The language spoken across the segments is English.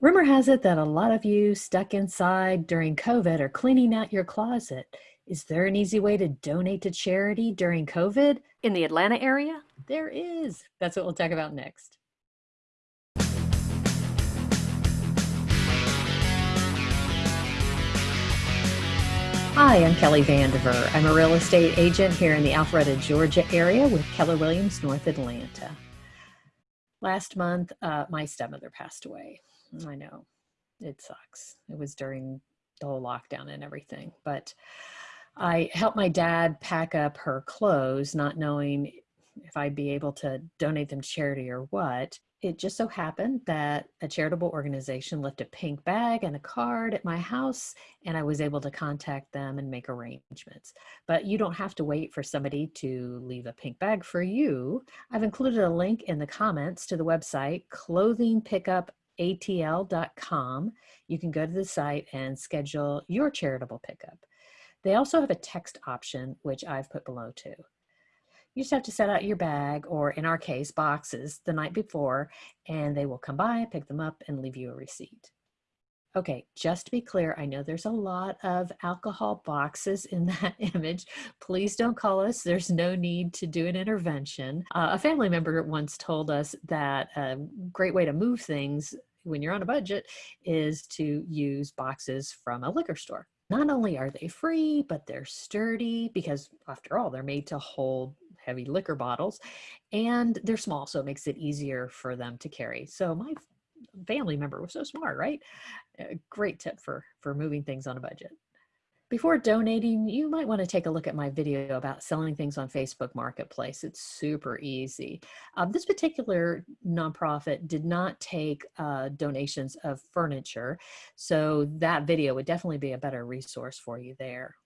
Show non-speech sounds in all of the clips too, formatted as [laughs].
Rumor has it that a lot of you stuck inside during COVID are cleaning out your closet. Is there an easy way to donate to charity during COVID? In the Atlanta area? There is. That's what we'll talk about next. Hi, I'm Kelly Vandiver. I'm a real estate agent here in the Alpharetta, Georgia area with Keller Williams North Atlanta. Last month, uh, my stepmother passed away. I know it sucks. It was during the whole lockdown and everything, but I helped my dad pack up her clothes, not knowing if I'd be able to donate them to charity or what. It just so happened that a charitable organization left a pink bag and a card at my house, and I was able to contact them and make arrangements. But you don't have to wait for somebody to leave a pink bag for you. I've included a link in the comments to the website, Clothing Pickup atl.com, you can go to the site and schedule your charitable pickup. They also have a text option, which I've put below too. You just have to set out your bag, or in our case, boxes, the night before, and they will come by, pick them up, and leave you a receipt. Okay, just to be clear, I know there's a lot of alcohol boxes in [laughs] that image. Please don't call us. There's no need to do an intervention. Uh, a family member once told us that a great way to move things when you're on a budget is to use boxes from a liquor store. Not only are they free, but they're sturdy because after all, they're made to hold heavy liquor bottles and they're small. So it makes it easier for them to carry. So my family member was so smart, right? A great tip for, for moving things on a budget. Before donating, you might want to take a look at my video about selling things on Facebook Marketplace. It's super easy. Um, this particular nonprofit did not take uh, donations of furniture, so that video would definitely be a better resource for you there.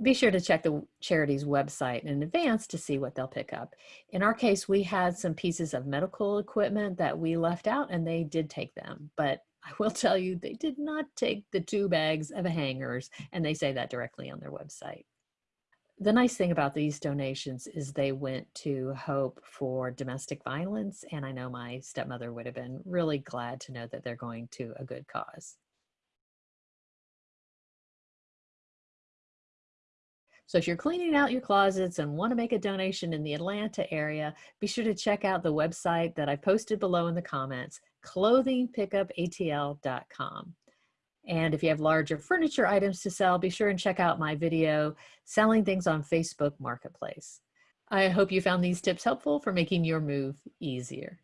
Be sure to check the charity's website in advance to see what they'll pick up. In our case, we had some pieces of medical equipment that we left out and they did take them, but I will [laughs] tell you, they did not take the two bags of hangers, and they say that directly on their website. The nice thing about these donations is they went to Hope for Domestic Violence, and I know my stepmother would have been really glad to know that they're going to a good cause. So if you're cleaning out your closets and want to make a donation in the Atlanta area, be sure to check out the website that I posted below in the comments, clothingpickupatl.com. And if you have larger furniture items to sell, be sure and check out my video, Selling Things on Facebook Marketplace. I hope you found these tips helpful for making your move easier.